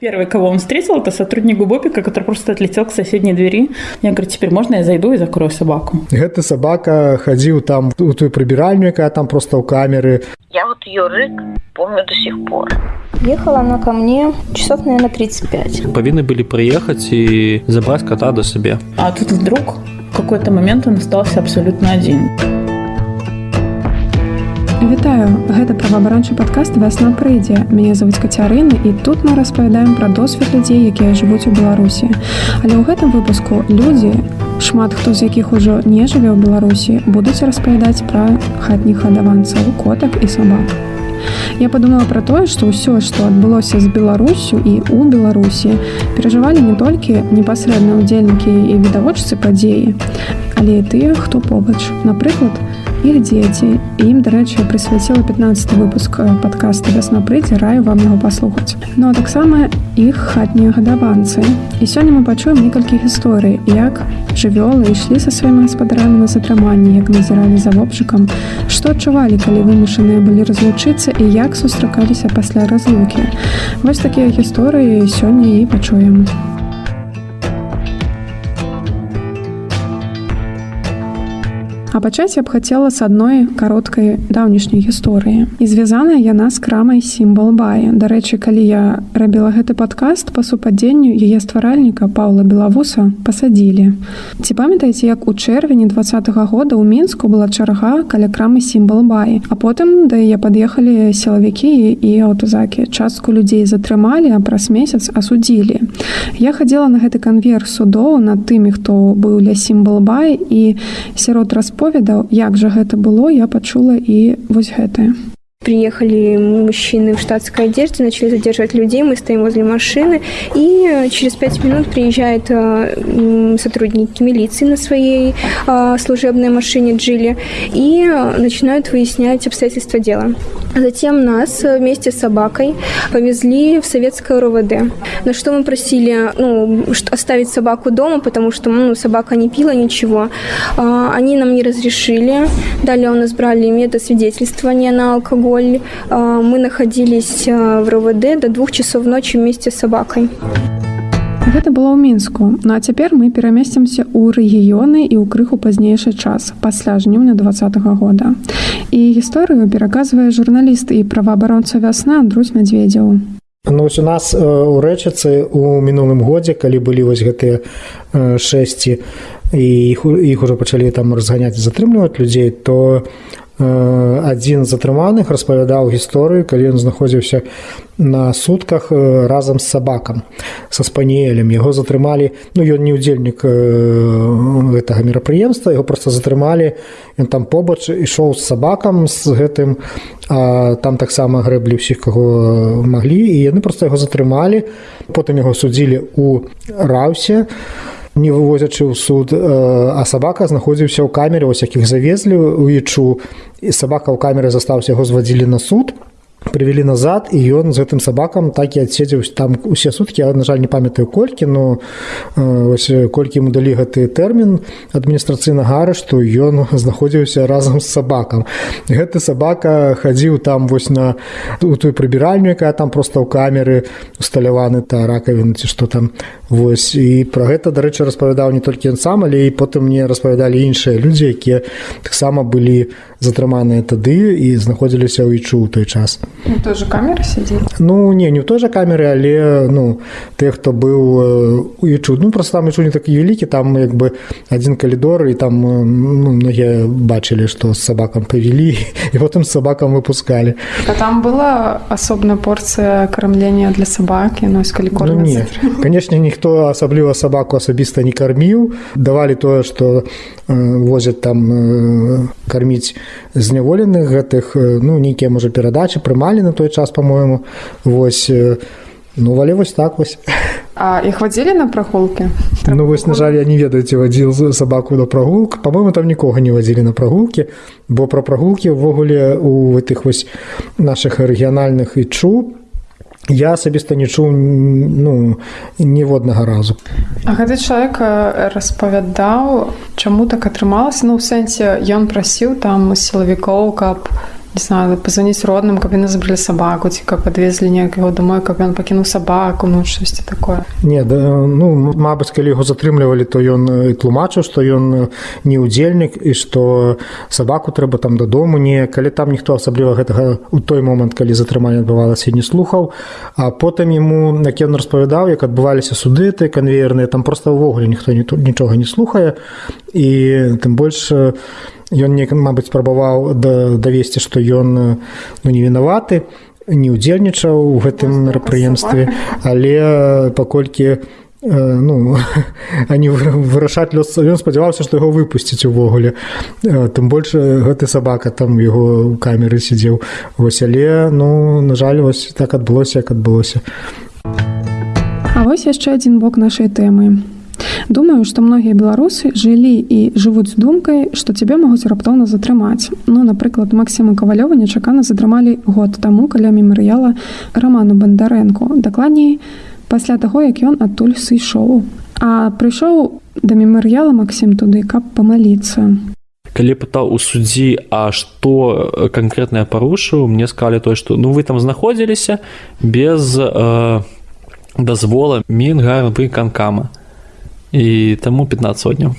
Первый, кого он встретил, это сотрудник Губопика, который просто отлетел к соседней двери. Я говорю, теперь можно я зайду и закрою собаку? Гэта собака ходил там у той прибиральню, якая там просто у камеры. Я вот ее рык помню до сих пор. Ехала она ко мне часов, наверное, 35. Повинны были приехать и забрать кота до себе. А тут вдруг в какой-то момент он остался абсолютно один. Вітаю, гэта праваабарончы падкаст вясна прыйдзе. Мяне завуць кацярыны і тут мы распавядаем пра досвед людзей, якія жывуць у Беларусі. Але ў гэтым выпуску людзі, шмат хто з якіх ужо не жыве ў Беларусі, будуць распавядаць пра хатніх адаванцаў, котак і сабак. Я подумала пра тое, што ўсё, што адбылося з Беларусю і ў Беларусі, перажывалі не толькі непасрэдна ўдзельнікі і відавочцы падзеі, але і тыя, хто побач. Напрыклад, іх дзеці ім дарэчы прысвяціла 15 выпуск подкаста вясна прыйдзе раю вам яго паслухаць ну а таксама іх хатнія гадаванцы і сёння мы пачуем некалькі гісторый як жывёлы ішлі са сваімі гаспадарамі на затрыманні як назіралі за вопшыкам што адчувалі калі вымушаныя былі разлучыцца і як сустракаліся пасля разлукі вось такія гісторыі сёння і пачуем А пачаць я б хацела з адной кароткай даўнішняй гісторыі. І звязаная яна з крамай сімбал бая. Дарэчы, калі я рабіла гэты падкаст па супадзенню яе стваральніка Паўла Белавуса пасадзілі. Ці памятаеце, як у чэрвені два -го года ў мінску была чарга каля крамы сімбал баі. А потым да яе пад'ехалі сілавікі і аўтазакі. Частку людзей затрымалі, а праз месяц асудзілі. Я хадзіла на гэты канвер судоў над тымі, хто быў ля сімбал бай і сярод распа распавядаў як жа гэта было я пачула і вось гэтае Приехали мужчины в штатской одежде, начали задерживать людей, мы стоим возле машины, и через пять минут приезжают э, сотрудники милиции на своей э, служебной машине Джили и начинают выяснять обстоятельства дела. Затем нас вместе с собакой повезли в советское РОВД, на что мы просили ну, оставить собаку дома, потому что ну, собака не пила ничего. Э, они нам не разрешили. Далее у нас брали метод свидетельствования на алкоголь, алкоголь. Мы находились в РОВД до двух часов ночи вместе с собакой. Гэта было ў мінску ну а цяпер мы перамесцімся ў рэгіёны і ў крыху пазнейшы час пасля жніўня два -го года і гісторыю пераказвае журналіст і праваабаронца вясна Андрусь мядзведзяў Ну, у нас у рэчыцы у мінулым годзе калі былі вось гэтыя шэсці і іх, іх уже пачалі там разганяць затрымліваць людзей то адзін з затрыманых распавядаў гісторыю калі ён знаходзіўся на сутках разам з сабакам са спаніелем яго затрымалі ну ён не ўдзельнік гэтага мерапрыемства яго просто затрымалі ён там побач ішоў з сабакам з гэтым а там таксама грэблі ўсіх каго маглі і яны просто яго затрымалі потым яго судзілі у раўсе у не вывозячы ў суд а сабака знаходзіўся ў камеры вось якіх завезлі у ічу і сабака ў камеры застаўся яго звадзілі на суд Прывялі назад і ён з гэтым сабакам так і адседзеўся там усе суткі на жаль не памятаю колькі но ось колькі ему далі гэты тэрмін адміністрацыйнага арышту ён знаходзіўся разам з сабакам гэты сабака хадзіў там вось на у той прыбіральню якая там просто ў камеры усталяваны та ракавіны ці што там Вось і пра гэта дарэчы распавядаў не толькі ён сам але і потым мне распавядалі іншыя людзі якія таксама былі затрыманыя тады і знаходзіліся ў ічу ў той час той же камеры сядзі Ну не не ў той жа камеры але ну ты хто быў у ічу ну просто там ічу не такі вялікі там як бы адзін калідор і там ну, многія бачылі што з сабакам павялі і потым сабакам выпускалі а там была асобная порцыя кармлення для сабакі ну, калі ну, не конечно ніхто асабліва сабаку асабіста не карміў давалі тое што э, возяць там э, карміць зняволеных гэтых э, ну нейкія можа перадачы прымалі на той час по-моему. Вось ну вале вось так вось. А іх вадзілі на прагулкі? Ну вось на жаль я не ведаю ці вадзіл сабаку да прагулк. По-моему там нікога не вадзілі на прагулкі бо пра прагулкі ўвогуле у гэтых вось наших рэгіянальных і чу. Я асабіста не чуў ну ніводнага разу. А гэты чалавек распавядаў чаму так атрымалася? Ну ў сэнсе ён прасіў там сілавікоў каб не знаю пазваніць родным каб яны забралі сабаку ці каб адвезлі неяк яго домой каб ён пакінуў сабаку ну штосьці такое. Не да, ну мабыць калі яго затрымлівалі то ён тлумачыў што ён не удзельнік і што сабаку трэба там дадому не калі там ніхто асабліва гэтага у той момант калі затрыманне адбывалася не слухаў а потым яму як ён распавядаў як адбываліся суды ты канвеерныя там просто ўвогуле ніхто не тут нічога не слухае і тым больш ён не мабыць спрабаваў давесці што ён ну не вінаваты не ўдзельнічаў у гэтым мерапрыемстве але паколькі ну они вырашаць лёс ён спадзяваўся што яго выпусціць увогуле. Тым больш гэты сабака там яго у камеры сидзеў вось але ну на жаль вось так адбылося як адбылося. А вось яшчэ адзін бок нашай тэмы Думаю, што многія беларусы жылі і жывуць з думкай, што цябе могуць раптоўна затрымаць. Ну, напрыклад, Масіма кавалёва нечакана затрымалі год таму каля мемарыяла раману бандарэнку. Дакладней, пасля таго, як ён адтуль сышоў. А прыйшоў да мемарыяла Масім туды, каб памаліцца. Калі пытаў у суддзі, а што канкрэтнае парушыў, мне сказалі той, што ну вы там знаходзіліся без э, дазвола мінгарвы канкама і таму 15 сотняў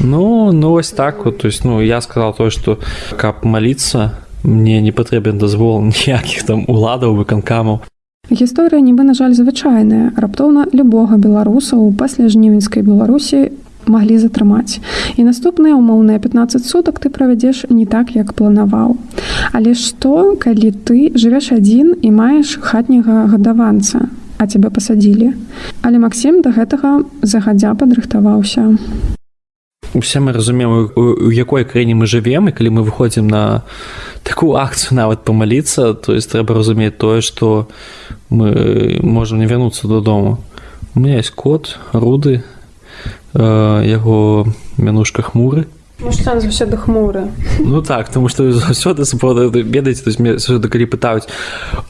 ну ну вось так вот. То есть ну я сказал то что каб маліцца мне не патрэбен дазвол ніякіх там уладаў выканкамаў. Гісторыя нібы на жаль звычайная. Раптоўна любога беларуса у пасля жнівеньскай беларусі маглі затрымаць. І наступныя умоўныя 15 сутак ты правядзеш не так як планаваў. Але што калі ты жывеш адзін і маеш хатняга гадаванца а цябе пасадзілі але Масім да гэтага загадзя падрыхтаваўся. Усе мы разумеем у якой краіне мы жывем і калі мы выходзім на такую акцыю нават памаліцца то есть трэба разумець тое што мы можемм не вярнуцца дадому. У меня есть кот руды э, яго мянушка хмуры заўсёды хмуры Ну так тому что заўсёды ведаеце заўсёды калі пытаюць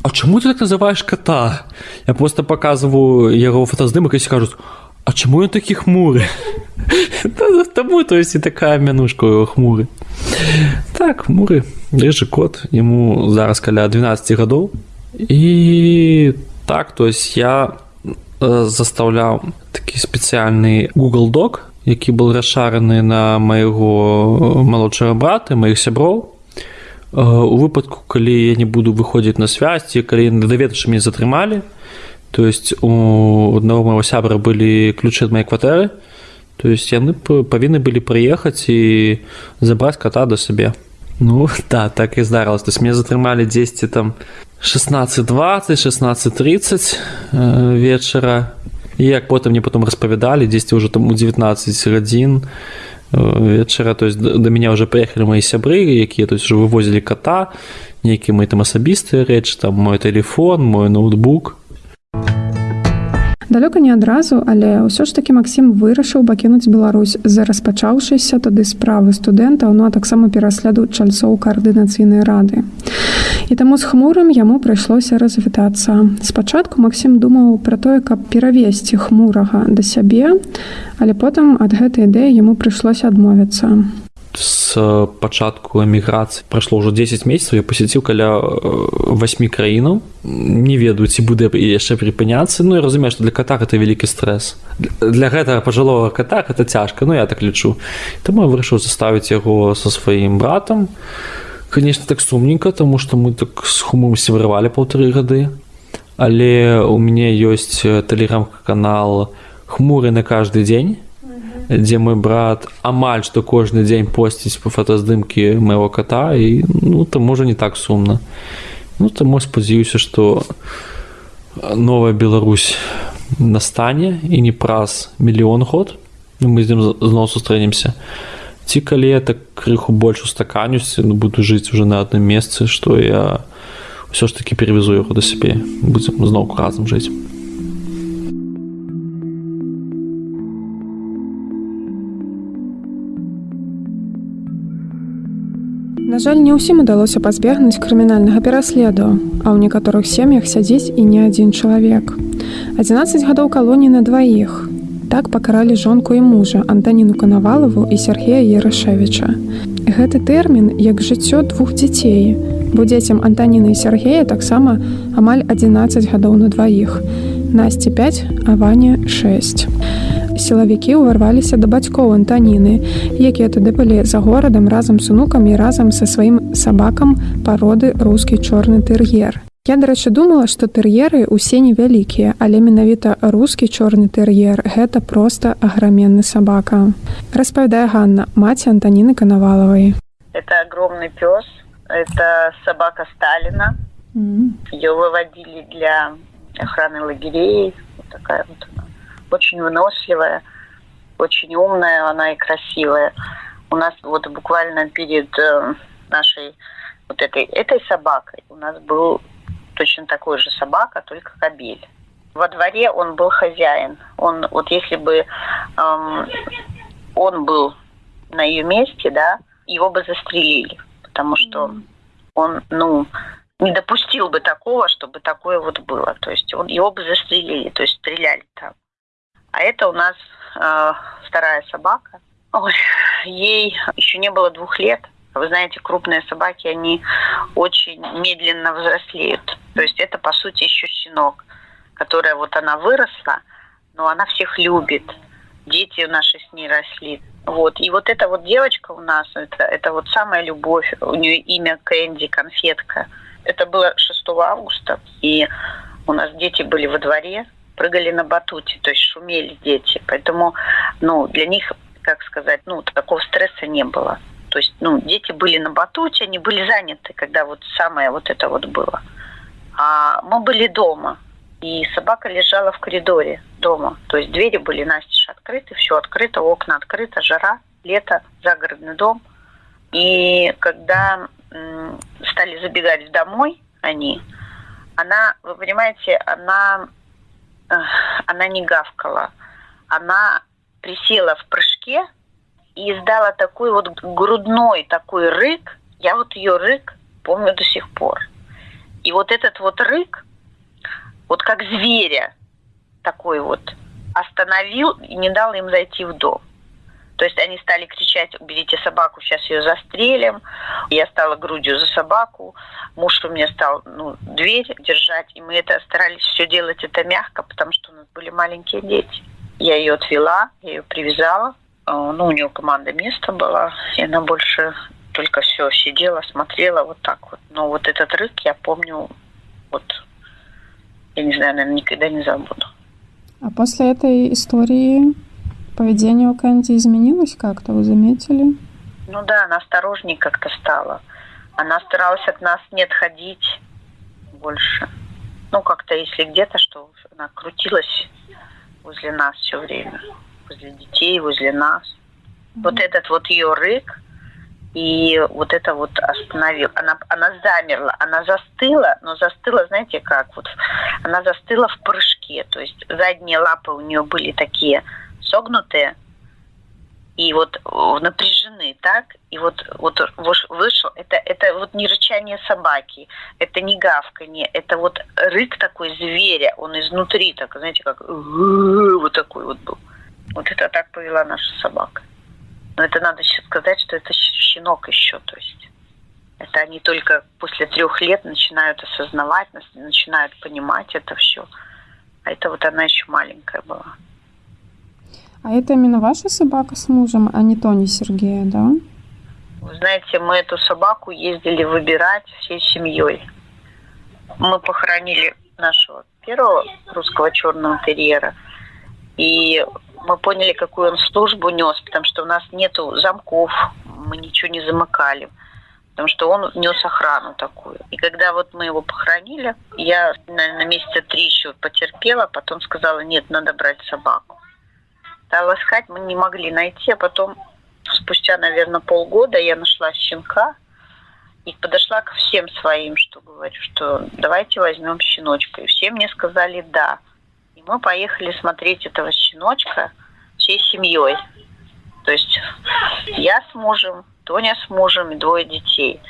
А чаму ты так называешь кота я просто показываю яго фотаздымак і скажуць А чаму ён такі хмуры таму то есть і такая мянушка его хмуры так хмуры рыжы кот ему зараз каля 12 гадоў і так то есть я э, заставляў такі спецыяльны google док які был расшараны на майго малодшага брата маіх сяброў у выпадку калі я не буду выходзіць на связці калі даведач мне затрымалі то есть у аднаго моего сябра былі ключы ад моей кватэры то есть яны павінны былі прыехаць і забраць кота да сабе ну да так і здарылась то есть мне затрымалі 10 там 16 20 16 30 вечара і як потым мне потом распавядалі дзесьці ўжо там у 19 гадзін э, вечара то есть да меня уже прыехалі мои сябры якія есть уже вывозілі кота нейкі мой там асабістыя рэч там мой телефон мой ноутбук далёка не адразу але ўсё ж таки Масім вырашыў пакінуць Беларусь. За распачаўшыся тады справы студэнтаў ну а таксама перасляду чальцоў каардынацыйнай рады і таму з хмурым яму прыйшлося развітацца спачатку Масім думаў пра тое каб перавесці хмурага да сябе але потым ад гэтай ідэі яму прыйшлося адмовіцца с пачатку эміграцыі прайшло ўжо 10 месяцаў я посеціў каля 8 краінаў не ведаю ці будзе яшчэ прыпыняцца Ну я разумею што для кота это вялікі стрэс для гэтага пажылого кота это цяжка Ну я так лічу таму я вырашыў заставіць яго со сваім братам конечно так сумненько тому что мы так с хумом сябравалі полторы гады але у мяне ёсць тэлеграм-канал хмуры на каждый дзень дзе мой брат амаль што кожны дзень посціць па фотаздымкі майго кота і ну там можа не так сумна ну таму спадзяюся што новая Беларусь настане і не праз мільён год мы з ім зноў сустрэнемся ці калі я так крыху больш устаканюся ну, буду жыць уже на адным месцы што я ўсё ж таки перевезу яго да сябе будзем зноўку разам жыць На жаль, не ўсім удалося пазбегнуць крымінальнага пераследу, а ў некаторых сем'ях сядзіць і не адзін чалавек. 11 гадоў калоніі на дваіх. Так пакаралі жонку і мужа Антаніну Канавалаву і Сергея Ярашевіча. Гэты тэрмін як жыццё двух дзяцей бо дзецям антаніны і Сергея таксама амаль 11 гадоў на дваіх. Насці 5, а Ваня 6. Сілавікі ўварваліся да бацькоў антаніны, якія тады былі за горадам разам з унукамі разам са сваім сабакам пароды рускі чорны тэр'ер. Я, дарэчы, думала, што тэр'еры ўсе невялікія, але менавіта рускі чорны тэр'ер гэта проста аграменны сабака. Распавядае Ганна, маці Антаніны Канавалавай. Это огромный пес. Это собака Сталина. Ее выводили для охраны лагерей. Вот такая вот она. Очень выносливая, очень умная она и красивая. У нас вот буквально перед э, нашей вот этой, этой собакой у нас был точно такой же собака, только кобель. Во дворе он был хозяин. Он, вот если бы эм, он был на ее месте, да, его бы застрелили, потому что он, ну, не допустил бы такого, чтобы такое вот было. То есть он, его бы застрелили, то есть стреляли там. А это у нас э, вторая собака. Ой, ей еще не было двух лет. Вы знаете, крупные собаки, они очень медленно взрослеют. То есть это, по сути, еще щенок, которая вот она выросла, но она всех любит. Дети наши с ней росли. Вот. И вот эта вот девочка у нас, это, это вот самая любовь. У нее имя Кэнди, конфетка. Это было 6 августа. И у нас дети были во дворе, прыгали на батуте, то есть шумели дети. Поэтому, ну, для них, как сказать, ну, такого стресса не было. То есть, ну, дети были на батуте, они были заняты, когда вот самое вот это вот было. А мы были дома, и собака лежала в коридоре дома. То есть двери были настежь открыты, все открыто, окна открыто, жара, лето, загородный дом. И когда стали забегать домой они, она, вы понимаете, она, она не гавкала. Она присела в прыжке и издала такой вот грудной такой рык. Я вот ее рык помню до сих пор. И вот этот вот рык, вот как зверя такой вот, остановил и не дал им зайти в дом. То есть они стали кричать, уберите собаку, сейчас ее застрелим. Я стала грудью за собаку. Муж у меня стал ну, дверь держать. И мы это старались все делать это мягко, потому что у нас были маленькие дети. Я ее отвела, я ее привязала. Э, Ну, у нее команда места была, и она больше только все сидела, смотрела вот так вот. Но вот этот рык я помню, вот, я не знаю, наверное, никогда не забуду. А после этой истории поведение у Кэнди изменилось как-то, вы заметили? Ну да, она осторожнее как-то стала. Она старалась от нас не отходить больше. Ну, как-то, если где-то, что она крутилась возле нас все время. Возле детей, возле нас. Вот этот вот ее рык, и вот это вот остановил. Она, она замерла, она застыла, но застыла, знаете как, вот она застыла в прыжке, то есть задние лапы у нее были такие согнутые и вот э, напряжены, так, и вот, вот вышел, это, это вот не рычание собаки, это не гавканье, это вот рык такой зверя, он изнутри, так, знаете, как вот такой вот был. Вот это так повела наша собака. Но это надо сейчас сказать, что это щенок еще, то есть это они только после трех лет начинают осознавать, начинают понимать это все. А это вот она еще маленькая была. А это именно ваша собака с мужем, а не Тони Сергея, да? Вы знаете, мы эту собаку ездили выбирать всей семьей. Мы похоронили нашего первого русского черного терьера. И мы поняли, какую он службу нес, потому что у нас нету замков, мы ничего не замыкали. Потому что он нес охрану такую. И когда вот мы его похоронили, я, наверное, месяца три еще потерпела, потом сказала, нет, надо брать собаку. Стала искать, мы не могли найти, а потом спустя, наверное, полгода я нашла щенка и подошла ко всем своим, что говорю, что давайте возьмем щеночка. И все мне сказали да. Мы поехали смотреть этого щеночка всей семьей. То есть я с мужем, Тоня с мужем и двое детей.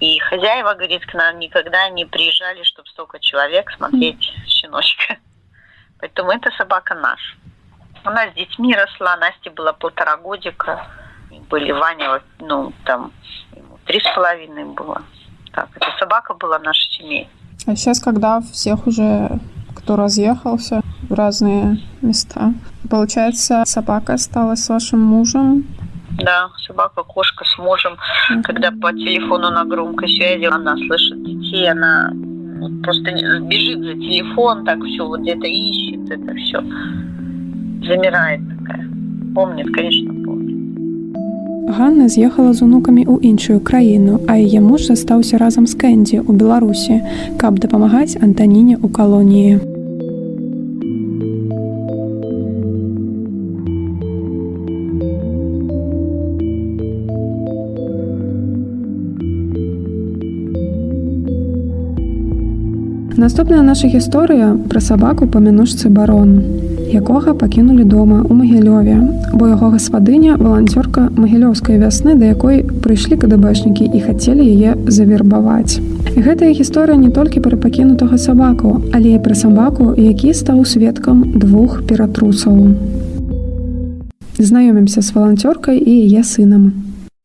И хозяева, говорит, к нам никогда не приезжали, чтобы столько человек смотреть щеночка. Поэтому эта собака наша. Она с детьми росла, Насте было полтора годика. Были Ваня, ну, там, три с половиной было. так. Эта собака была наша семья. А сейчас, когда всех уже, кто разъехался в разные места, получается, собака осталась с вашим мужем? Да, собака, кошка с мужем. Mm-hmm. Когда по телефону на громкой связи она слышит детей, она просто бежит за телефон, так все вот где-то ищет, это все замирает такая. Помнит, конечно, помнит. Ганна з'ехала з унукамі ў іншую краіну, а яе муж застаўся разам з Кэндзі ў Беларусі, каб дапамагаць Антаніне ў калоніі. Наступная наша гісторыя пра сабаку па мянушцы барон якога пакінулі дома ў магілёве, бо яго гаспадыня валанцёрка магілёўскай вясны, да якой прыйшлі кДбэшнікі і хацелі яе завербаваць. Гэтая гісторыя не толькі пра пакінутага сабаку, але і пра сабаку, які стаў сведкам двух ператрусаў. Знаёмімся з валанцёркай і яе сынам.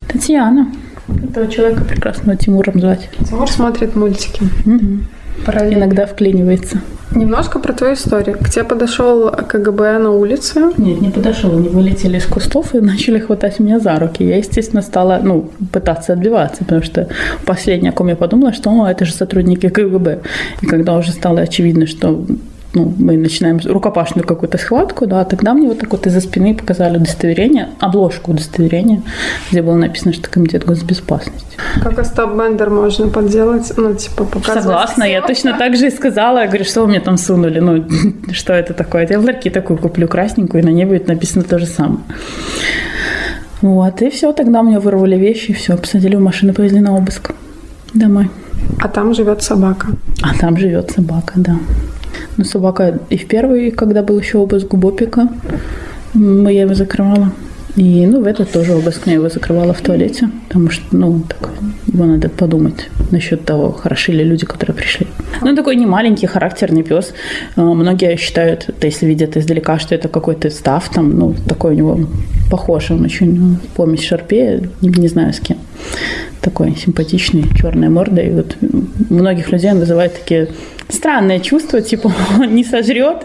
Татьяна. Этого человека прекрасного Тимуром звать. Тимур смотрит мультики. Угу. Иногда вклинивается. Немножко про твою историю. К тебе подошел КГБ на улице? Нет, не подошел. Они вылетели из кустов и начали хватать меня за руки. Я, естественно, стала ну, пытаться отбиваться, потому что последнее, о ком я подумала, что это же сотрудники КГБ. И когда уже стало очевидно, что ну, мы начинаем рукопашную какую-то схватку, да, тогда мне вот так вот из-за спины показали удостоверение, обложку удостоверения, где было написано, что комитет госбезопасности. Как Остап Бендер можно подделать, ну, типа, показывать? Согласна, я точно так же и сказала, я говорю, что вы мне там сунули, ну, что это такое? Я в ларьке такую куплю красненькую, и на ней будет написано то же самое. Вот, и все, тогда меня вырвали вещи, и все, посадили в машину, повезли на обыск домой. А там живет собака? А там живет собака, да. Но собака и в первый, когда был еще обыск Бопика, я его закрывала. И, ну, в этот тоже обыск я его закрывала в туалете, потому что, ну, так, его надо подумать насчет того, хороши ли люди, которые пришли. Ну, такой не маленький, характерный пес. А, многие считают, если видят издалека, что это какой-то став, там, ну, такой у него похож, он очень ну, помесь шарпе, не, не знаю с кем. Такой симпатичный, черная морда. И вот многих людей он вызывает такие странное чувство, типа он не сожрет.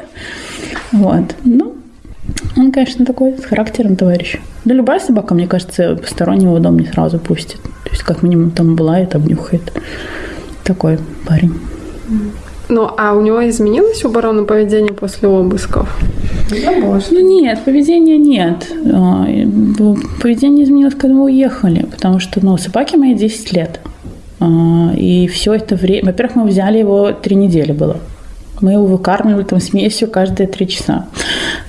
Вот. Ну, он, конечно, такой с характером товарищ. Да любая собака, мне кажется, постороннего в дом не сразу пустит. То есть, как минимум, там была и обнюхает. Такой парень. Ну, а у него изменилось у барона поведение после обысков? Ну нет, поведения нет. А, поведение изменилось, когда мы уехали, потому что, ну, собаке моей 10 лет. А, и все это время... Во-первых, мы взяли его три недели было. Мы его выкармливали там смесью каждые три часа.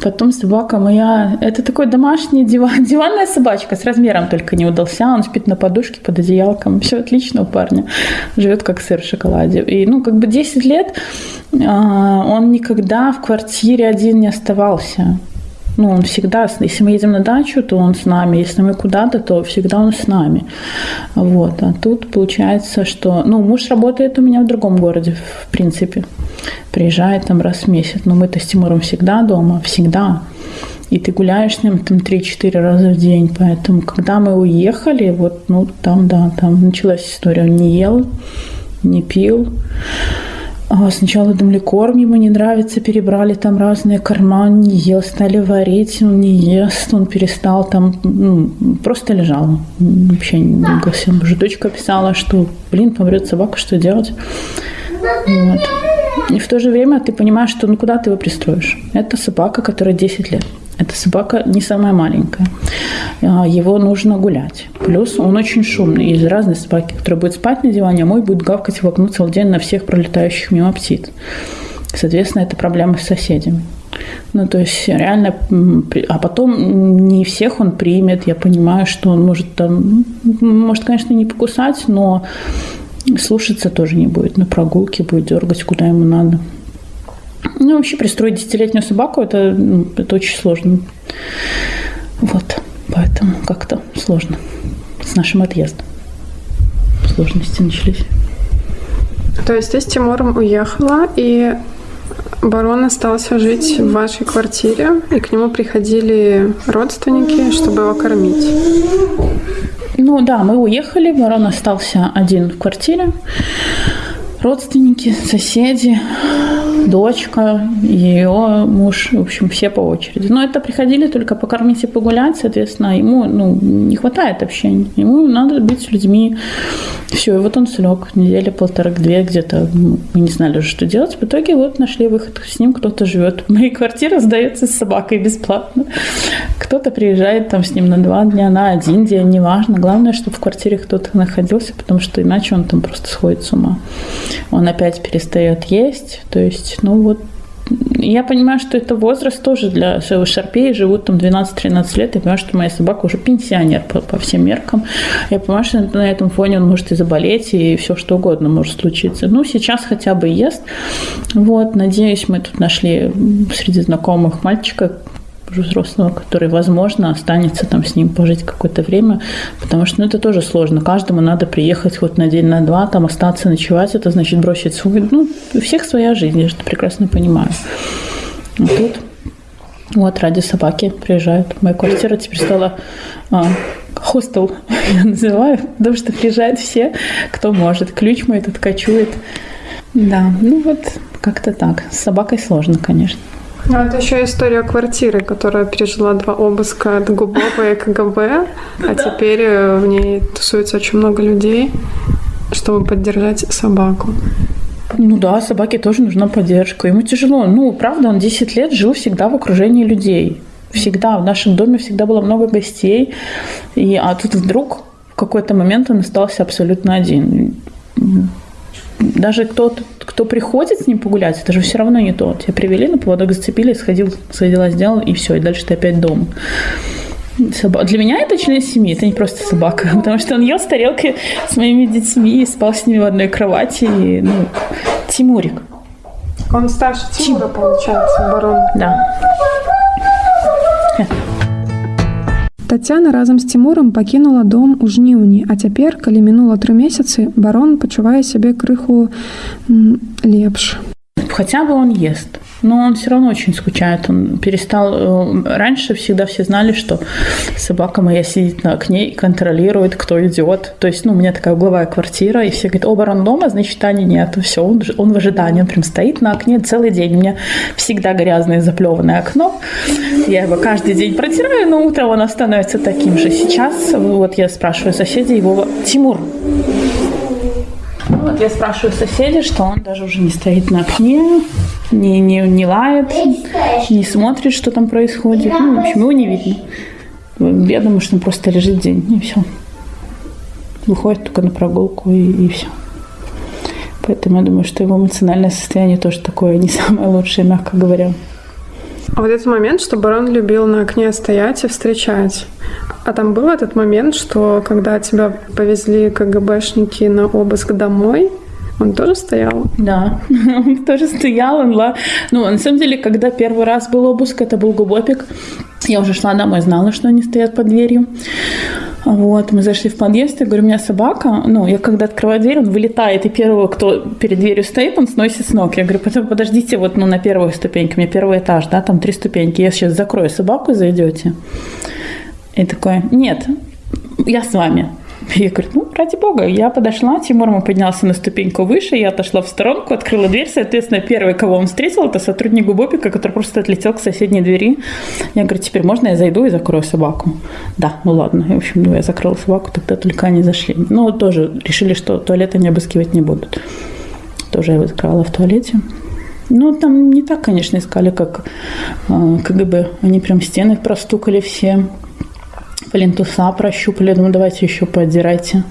Потом собака моя... Это такой домашний диван, диванная собачка с размером только не удался. Он спит на подушке под одеялком. Все отлично у парня. Живет как сыр в шоколаде. И, ну, как бы 10 лет а, он никогда в квартире один не оставался. Ну, он всегда, если мы едем на дачу, то он с нами, если мы куда-то, то всегда он с нами. Вот. А тут получается, что, ну, муж работает у меня в другом городе, в принципе. Приезжает там раз в месяц. Но мы-то с Тимуром всегда дома, всегда. И ты гуляешь с ним там 3-4 раза в день. Поэтому, когда мы уехали, вот, ну, там, да, там началась история. Он не ел, не пил. Сначала думали, корм ему не нравится, перебрали там разные корма, он не ел, стали варить, он не ест, он перестал там, ну, просто лежал, вообще не двигался. Уже дочка писала, что, блин, помрет собака, что делать? Вот. И в то же время ты понимаешь, что ну куда ты его пристроишь? Это собака, которая 10 лет. Эта собака не самая маленькая. А, его нужно гулять. Плюс он очень шумный. Есть разные собаки, которые будут спать на диване, а мой будет гавкать в окно целый день на всех пролетающих мимо птиц. Соответственно, это проблема с соседями. Ну, то есть реально, а потом не всех он примет. Я понимаю, что он может там, может, конечно, не покусать, но слушаться тоже не будет. На прогулке будет дергать, куда ему надо. Ну, вообще пристроить десятилетнюю собаку это, ну, это очень сложно. Вот, поэтому как-то сложно с нашим отъездом. Сложности начались. То есть ты с Тимуром уехала, и барон остался жить в вашей квартире, и к нему приходили родственники, чтобы его кормить. Ну да, мы уехали, Ворон остался один в квартире. Родственники, соседи, дочка, ее муж, в общем, все по очереди. Но это приходили только покормить и погулять, соответственно, ему ну, не хватает общения. Ему надо быть с людьми. Все, и вот он слег недели полторы-две где-то. Мы не знали уже, что делать. В итоге вот нашли выход. С ним кто-то живет. Моя квартира сдается с собакой бесплатно. Кто-то приезжает там с ним на два дня, на один день, неважно. Главное, чтобы в квартире кто-то находился, потому что иначе он там просто сходит с ума. Он опять перестает есть. То есть, ну вот я понимаю, что это возраст тоже для своего шарпея, живут там 12-13 лет, я понимаю, что моя собака уже пенсионер по, по всем меркам. Я понимаю, что на этом фоне он может и заболеть, и все что угодно может случиться. Ну, сейчас хотя бы ест. Вот, надеюсь, мы тут нашли среди знакомых мальчика, взрослого, который, возможно, останется там с ним пожить какое-то время, потому что ну, это тоже сложно. Каждому надо приехать хоть на день, на два, там остаться, ночевать, это значит бросить свой... Ну, у всех своя жизнь, я же это прекрасно понимаю. А тут вот ради собаки приезжают. Моя квартира теперь стала а, хостел, я называю, потому что приезжают все, кто может. Ключ мой тут кочует. Да, ну вот как-то так. С собакой сложно, конечно. Ну, это еще история квартиры, которая пережила два обыска от ГУБОПа и КГБ, а теперь э, в ней тусуется очень много людей, чтобы поддержать собаку. Ну да, собаке тоже нужна поддержка. Ему тяжело. Ну, правда, он 10 лет жил всегда в окружении людей. Всегда. В нашем доме всегда было много гостей. И, а тут вдруг в какой-то момент он остался абсолютно один даже кто, кто приходит с ним погулять, это же все равно не то. Тебя привели на поводок, зацепили, сходил, свои дела сделал, и все, и дальше ты опять дома. Собак. Для меня это член семьи, это не просто собака, потому что он ел с тарелкой с моими детьми и спал с ними в одной кровати. И, ну, Тимурик. Он старше Тимура, получается, барон. Да. Тацяна разам з Цімурам пакінула дом у жніўні, а цяпер, калі мінула тры месяцы, барон пачувае сябе крыху лепш. Хотя бы он ест но он все равно очень скучает. Он перестал... Э, раньше всегда все знали, что собака моя сидит на окне и контролирует, кто идет. То есть, ну, у меня такая угловая квартира, и все говорят, о, барон дома, значит, Тани нет. Все, он, он в ожидании, он прям стоит на окне целый день. У меня всегда грязное заплеванное окно. Я его каждый день протираю, но утром оно становится таким же. Сейчас, вот я спрашиваю соседей, его, Тимур, вот я спрашиваю соседей, что он даже уже не стоит на окне, не, не, не лает, не смотрит, что там происходит. Ну, в общем, его не видно. Я думаю, что он просто лежит день, и все. Выходит только на прогулку, и, и все. Поэтому я думаю, что его эмоциональное состояние тоже такое не самое лучшее, мягко говоря. А вот этот момент, что барон любил на окне стоять и встречать. А там был этот момент, что когда тебя повезли КГБшники на обыск домой, он тоже стоял? Да, он тоже стоял. Он. Ну, на самом деле, когда первый раз был обыск, это был Губопик. Я уже шла домой, знала, что они стоят под дверью. Вот, мы зашли в подъезд, я говорю, у меня собака, ну, я когда открываю дверь, он вылетает, и первого, кто перед дверью стоит, он сносит с ног. Я говорю, подождите, вот, ну, на первой ступеньке, у меня первый этаж, да, там три ступеньки, я сейчас закрою собаку, зайдете. И такой, нет, я с вами. Я говорю, ну, ради бога. Я подошла, Тимур ему поднялся на ступеньку выше, я отошла в сторонку, открыла дверь. Соответственно, первый, кого он встретил, это сотрудник Губопика, который просто отлетел к соседней двери. Я говорю, теперь можно я зайду и закрою собаку? Да, ну ладно. В общем, ну, я закрыла собаку, тогда только они зашли. Ну, тоже решили, что туалет они обыскивать не будут. Тоже я его закрывала в туалете. Ну, там не так, конечно, искали, как э, КГБ. Они прям стены простукали все плинтуса прощупали, думаю, давайте еще поотдирайте.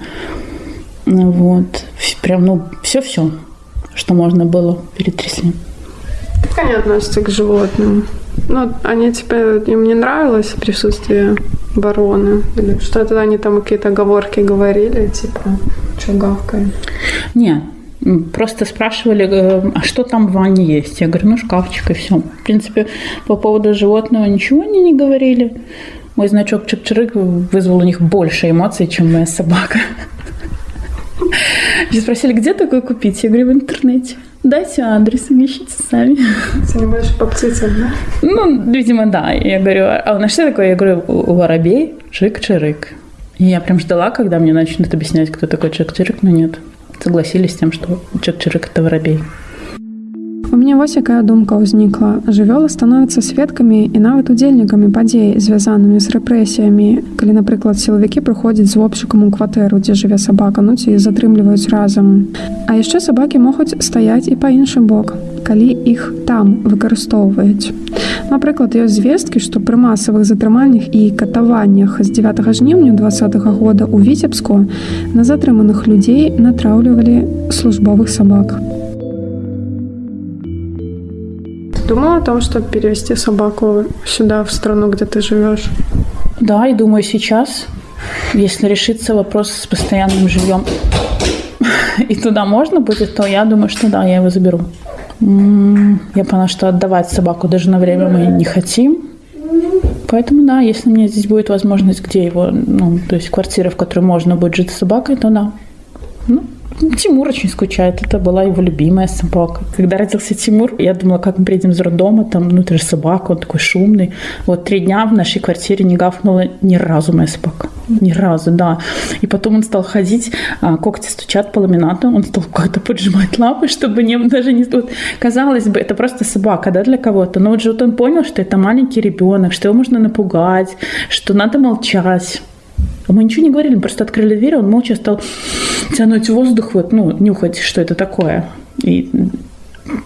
Вот. Прям, ну, все-все, что можно было, перетрясли. Как они относятся к животным? Ну, они тебе, им не нравилось присутствие барона? Или что то они там какие-то оговорки говорили, типа, что гавкает? Нет, Просто спрашивали, э, а что там в ванне есть? Я говорю, ну, шкафчик и все. В принципе, по поводу животного ничего они не говорили. Мой значок Чик-Чирик вызвал у них больше эмоций, чем моя собака. Мне спросили, где такой купить? Я говорю, в интернете. Дайте адрес, ищите сами. Занимаешь по птицам, да? Ну, видимо, да. Я говорю, а на что такое? Я говорю, у воробей Чик-Чирик. И я прям ждала, когда мне начнут объяснять, кто такой Чак-Чирик, но нет. Согласились с тем, что Чак-Чирик – это воробей. Мяне вось якая думка ўзнікла. Жывёлы становяцца сведкамі і нават удзельнікамі падзей, звязанымі з рэпрэсіямі. Калі, напрыклад, сілавікі прыходзяць з вопшыкам у кватэру, дзе жыве сабака, ну ці затрымліваюць разам. А яшчэ сабакі могуць стаяць і па іншы бок, калі іх там выкарыстоўваюць. Напрыклад, ёсць звесткі, што пры масавых затрыманнях і катаваннях з 9 жніўня два -го года ў віцебску на затрыманых людзей натраўлівалі службовых сабак. Думала о том, чтобы перевести собаку сюда, в страну, где ты живешь? Да, и думаю сейчас, если решится вопрос с постоянным жильем, и туда можно будет, то я думаю, что да, я его заберу. Я поняла, что отдавать собаку даже на время мы не хотим. Поэтому да, если мне здесь будет возможность, где его, ну, то есть квартира, в которой можно будет жить с собакой, то да. Ну, Тимур очень скучает. Это была его любимая собака. Когда родился Тимур, я думала, как мы приедем из роддома, там, ну, это же собака, он такой шумный. Вот три дня в нашей квартире не гафнула ни разу моя собака. Ни разу, да. И потом он стал ходить, а, когти стучат по ламинату, он стал как-то поджимать лапы, чтобы не, даже не... Вот, казалось бы, это просто собака, да, для кого-то. Но вот же вот он понял, что это маленький ребенок, что его можно напугать, что надо молчать. А мы ничего не говорили, мы просто открыли дверь, он молча стал тянуть воздух, вот, ну, нюхать, что это такое. И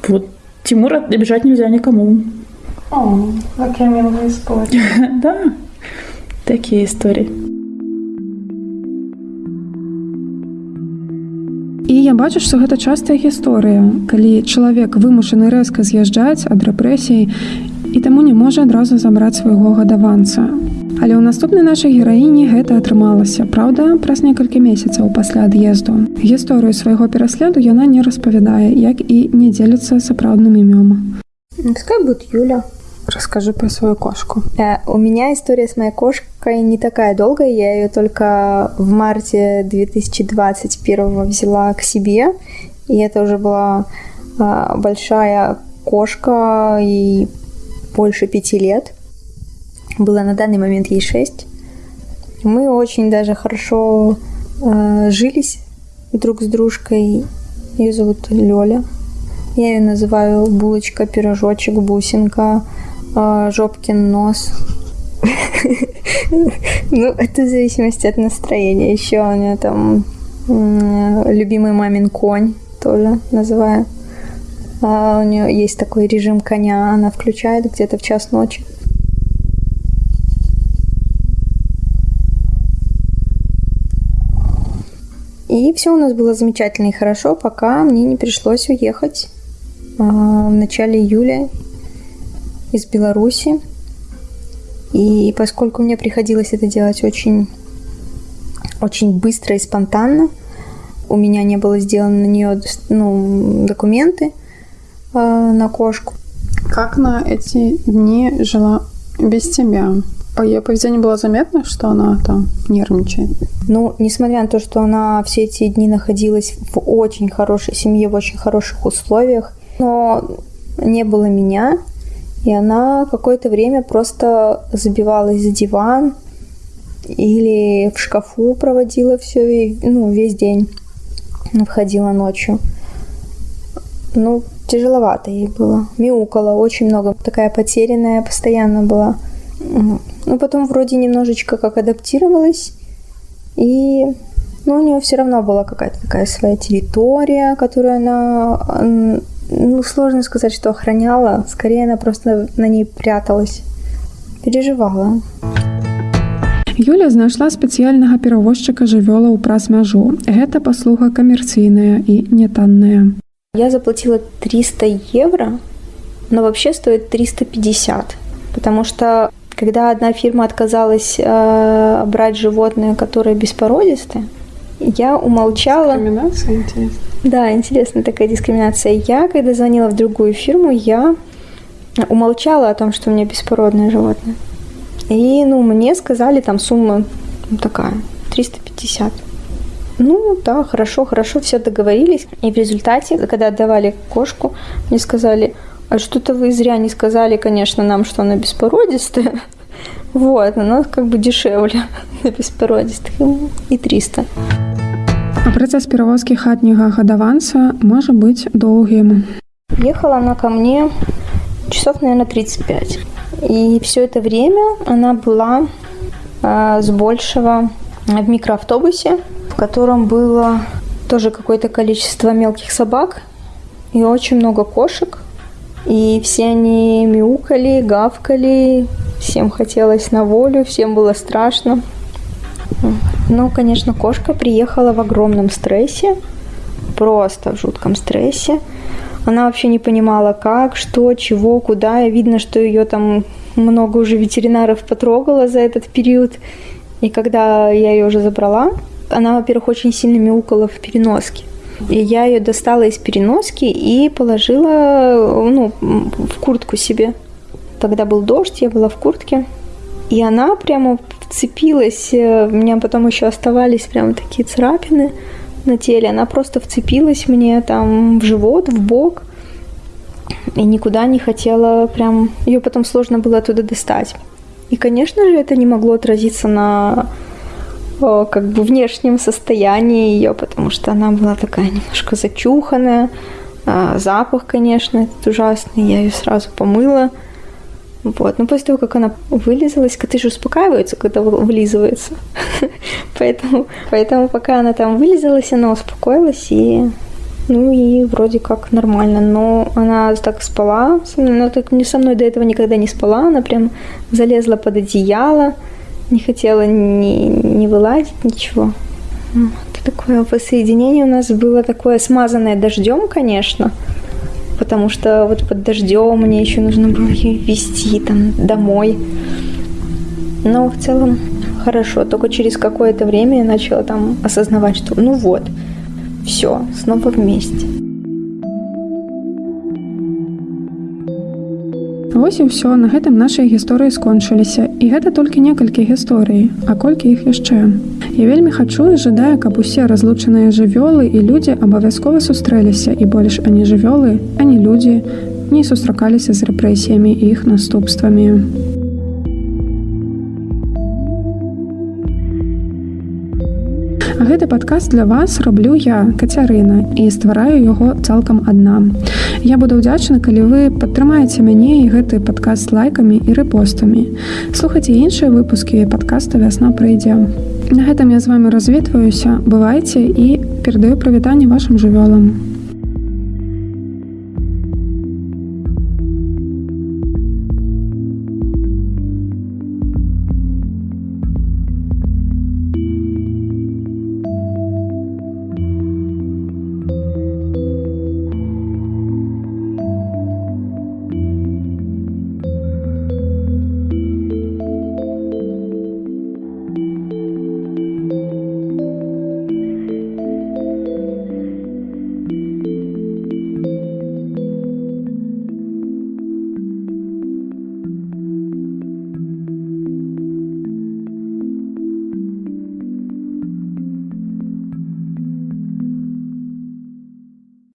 вот Тимура обижать нельзя никому. О, какая милая история. да, такие истории. І я бачу, што гэта частая гісторыя, калі чалавек вымушаны рэзка з'язджаць ад рэпрэсій і таму не можа адразу забраць свайго гадаванца. Але ў наступнай нашай гераіні гэта атрымалася. Праўда, праз некалькі месяцаў пасля ад'езду. Гісторыю свайго пераследу яна не распавядае, як і не дзеліцца сапраўдным імём. Пускай будет Юля. Расскажи про свою кошку. Э, у меня история с моей кошкой не такая долгая. Я ее только в марте 2021 взяла к себе. И это уже была э, большая кошка и больше пяти лет было на данный момент ей 6. Мы очень даже хорошо э, жились друг с дружкой. Ее зовут Лёля. Я ее называю булочка, пирожочек, бусинка, э, жопкин нос. Ну, это в зависимости от настроения. Еще у нее там любимый мамин конь тоже называю. А у нее есть такой режим коня, она включает где-то в час ночи. И все у нас было замечательно и хорошо, пока мне не пришлось уехать а, в начале июля из Беларуси. И поскольку мне приходилось это делать очень, очень быстро и спонтанно, у меня не было сделано на нее ну, документы на кошку. Как на эти дни жила без тебя? По ее поведению было заметно, что она там нервничает? Ну, несмотря на то, что она все эти дни находилась в очень хорошей семье, в очень хороших условиях, но не было меня, и она какое-то время просто забивалась за диван или в шкафу проводила все, ну, весь день входила ночью. Ну, тяжеловато ей было. Мяукала очень много. Такая потерянная постоянно была. Ну, потом вроде немножечко как адаптировалась. И ну, у нее все равно была какая-то такая своя территория, которую она, ну, сложно сказать, что охраняла. Скорее, она просто на ней пряталась. Переживала. Юля знайшла спецыяльнага перавозчыка жывёлаў праз мяжу. Гэта паслуга камерцыйная і нетанная. Я заплатила 300 евро, но вообще стоит 350, потому что когда одна фирма отказалась э, брать животные, которые беспородистые, я умолчала. Дискриминация, интересно. Да, интересная такая дискриминация. Я, когда звонила в другую фирму, я умолчала о том, что у меня беспородное животное. И, ну, мне сказали там сумма ну, такая, 350. Ну, да, хорошо, хорошо, все договорились. И в результате, когда отдавали кошку, мне сказали, а что-то вы зря не сказали, конечно, нам, что она беспородистая. Вот, оно как бы дешевле на беспородистых и 300. А працэс перавозкі хатняга гадаванца можа быць доўгім. Ехала она ко мне часов, наверное, 35. И все это время она была э, с большего в микроавтобусе, в котором было тоже какое-то количество мелких собак и очень много кошек. И все они мяукали, гавкали, всем хотелось на волю, всем было страшно. Ну, конечно, кошка приехала в огромном стрессе, просто в жутком стрессе. Она вообще не понимала, как, что, чего, куда. И видно, что ее там много уже ветеринаров потрогало за этот период. И когда я ее уже забрала, она, во-первых, очень сильно мяукала в переноске. И я ее достала из переноски и положила ну, в куртку себе. Тогда был дождь, я была в куртке. И она прямо вцепилась, у меня потом еще оставались прямо такие царапины на теле. Она просто вцепилась мне там в живот, в бок. И никуда не хотела прям... Ее потом сложно было оттуда достать. И, конечно же, это не могло отразиться на как бы внешнем состоянии ее, потому что она была такая немножко зачуханная. А, запах, конечно, этот ужасный. Я ее сразу помыла. Вот. Но после того, как она вылизалась, коты же успокаиваются, когда вылизываются. поэтому, поэтому пока она там вылизалась, она успокоилась и ну и вроде как нормально. Но она так спала, она так не со мной до этого никогда не спала, она прям залезла под одеяло, не хотела ни, ни вылазить, ничего. Такое воссоединение у нас было такое смазанное дождем, конечно, потому что вот под дождем мне еще нужно было ее вести там домой. Но в целом хорошо. Только через какое-то время я начала там осознавать, что ну вот, все, снова вместе. Вось і ўсё на гэтым нашай гісторыі скончыліся і гэта толькі некалькі гісторый, а колькі іх яшчэ. Я вельмі хачу і жадаю, каб усе разлучаныя жывёлы і людзі абавязкова сустрэліся і больш ані жывёлы, ані людзі не сустракаліся з рэпрэсіямі і іх наступствамі. Гэты падкаст для вас раблю я кацярына і ствараю яго цалкам адна. Я буду ўдзячна, калі вы падтрымаеце мяне і гэты падкаст лайкамі і рэпостамі. Слухайце іншыя выпускі падкаста вясна прыйдзе. На гэтым я з вами развітваюся, бывайце і перадаю прывітанне вашим жывёлам.